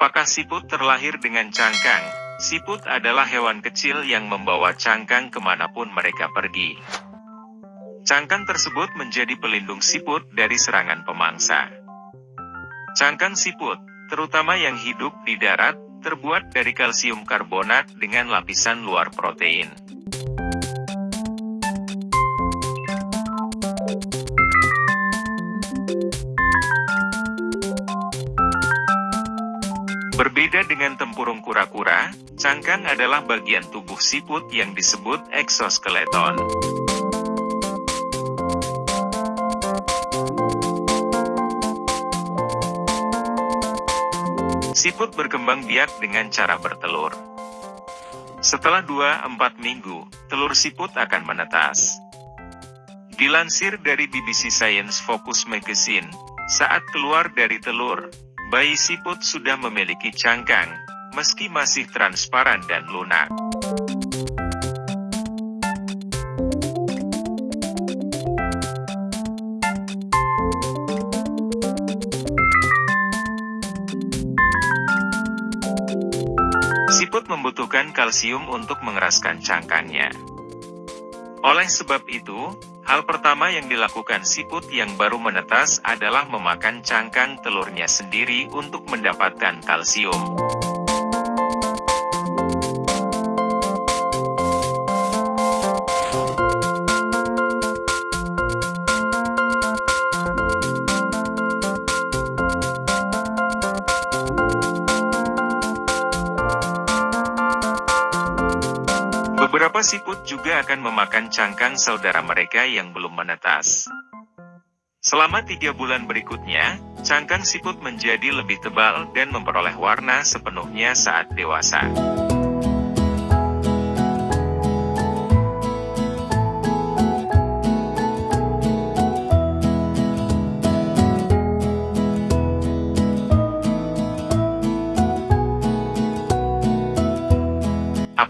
Apakah siput terlahir dengan cangkang? Siput adalah hewan kecil yang membawa cangkang ke mana pun mereka pergi. Cangkang tersebut menjadi pelindung siput dari serangan pemangsa. Cangkang siput, terutama yang hidup di darat, terbuat dari kalsium karbonat dengan lapisan luar protein. Berbeda dengan tempurung kura-kura, cangkang adalah bagian tubuh siput yang disebut eksoskeleton. Siput berkembang biak dengan cara bertelur. Setelah 2-4 minggu, telur siput akan menetas. Dilansir dari BBC Science Focus Magazine, saat keluar dari telur, Bayi siput sudah memiliki cangkang, meski masih transparan dan lunak. Siput membutuhkan kalsium untuk mengeraskan cangkangnya. Oleh sebab itu, Hal pertama yang dilakukan siput yang baru menetas adalah memakan cangkang telurnya sendiri untuk mendapatkan kalsium. Beberapa siput juga akan memakan cangkang saudara mereka yang belum menetas. Selama tiga bulan berikutnya, cangkang siput menjadi lebih tebal dan memperoleh warna sepenuhnya saat dewasa.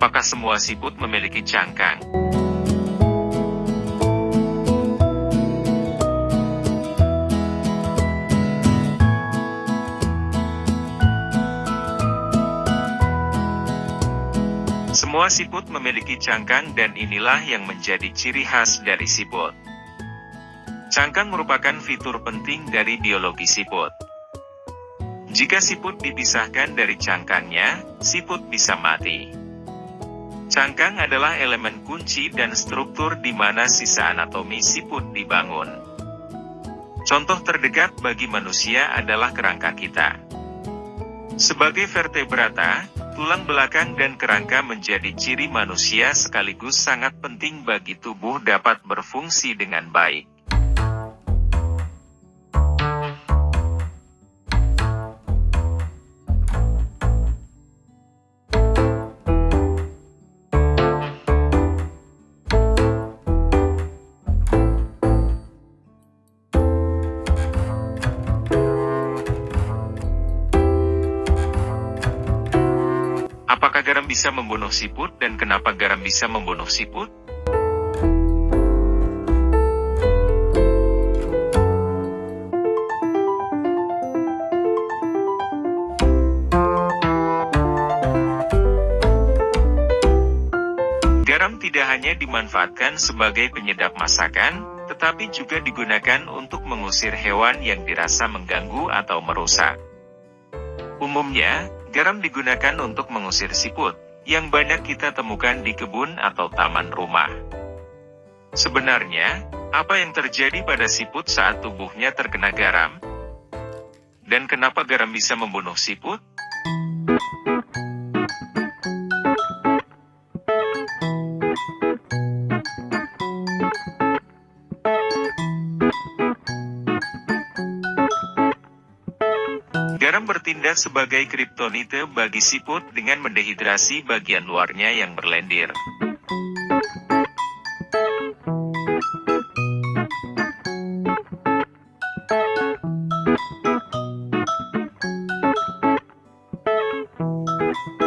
Apakah semua siput memiliki cangkang? Semua siput memiliki cangkang dan inilah yang menjadi ciri khas dari siput. Cangkang merupakan fitur penting dari biologi siput. Jika siput dipisahkan dari cangkangnya, siput bisa mati. Cangkang adalah elemen kunci dan struktur di mana sisa anatomi siput dibangun. Contoh terdekat bagi manusia adalah kerangka kita. Sebagai vertebrata, tulang belakang dan kerangka menjadi ciri manusia sekaligus sangat penting bagi tubuh dapat berfungsi dengan baik. Apakah garam bisa membunuh siput dan kenapa garam bisa membunuh siput? Garam tidak hanya dimanfaatkan sebagai penyedap masakan, tetapi juga digunakan untuk mengusir hewan yang dirasa mengganggu atau merusak. Umumnya, Garam digunakan untuk mengusir siput, yang banyak kita temukan di kebun atau taman rumah. Sebenarnya, apa yang terjadi pada siput saat tubuhnya terkena garam? Dan kenapa garam bisa membunuh siput? Garam bertindak sebagai kriptonite bagi siput dengan mendehidrasi bagian luarnya yang berlendir.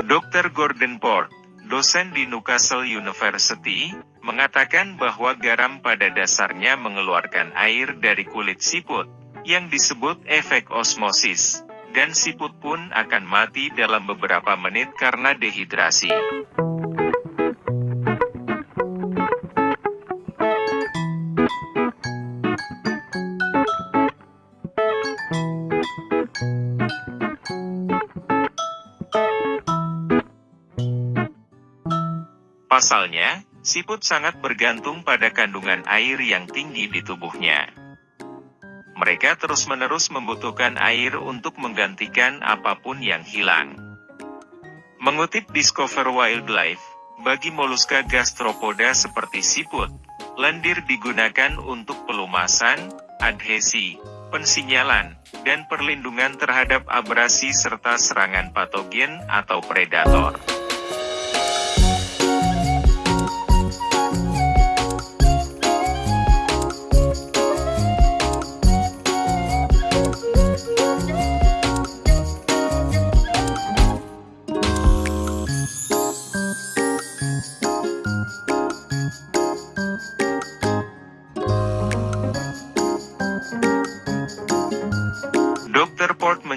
Dr. Gordon Port, dosen di Newcastle University, mengatakan bahwa garam pada dasarnya mengeluarkan air dari kulit siput, yang disebut efek osmosis dan siput pun akan mati dalam beberapa menit karena dehidrasi. Pasalnya, siput sangat bergantung pada kandungan air yang tinggi di tubuhnya. Mereka terus-menerus membutuhkan air untuk menggantikan apa pun yang hilang. Mengutip Discover Wildlife, bagi moluska gastropoda seperti siput, lendir digunakan untuk pelumasan, adhesi, pensinyalan, dan perlindungan terhadap abrasi serta serangan patogen atau predator.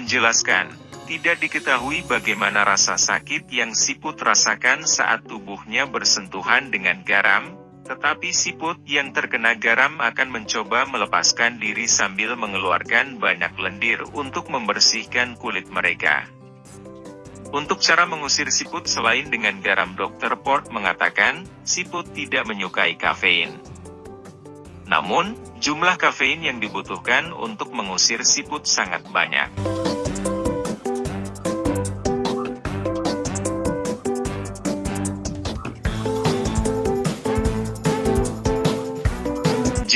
Menjelaskan, tidak diketahui bagaimana rasa sakit yang siput rasakan saat tubuhnya bersentuhan dengan garam, tetapi siput yang terkena garam akan mencoba melepaskan diri sambil mengeluarkan banyak lendir untuk membersihkan kulit mereka. Untuk cara mengusir siput selain dengan garam Dr. Port mengatakan, siput tidak menyukai kafein. Namun, jumlah kafein yang dibutuhkan untuk mengusir siput sangat banyak.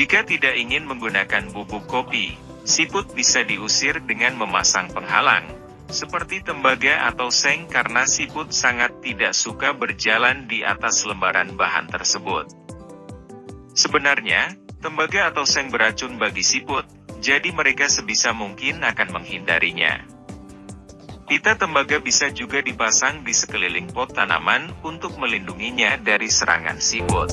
Jika tidak ingin menggunakan bubuk kopi, siput bisa diusir dengan memasang penghalang, seperti tembaga atau seng karena siput sangat tidak suka berjalan di atas lembaran bahan tersebut. Sebenarnya, Tembaga atau seng beracun bagi siput, jadi mereka sebisa mungkin akan menghindarinya. Pita tembaga bisa juga dipasang di sekeliling pot tanaman untuk melindunginya dari serangan siput.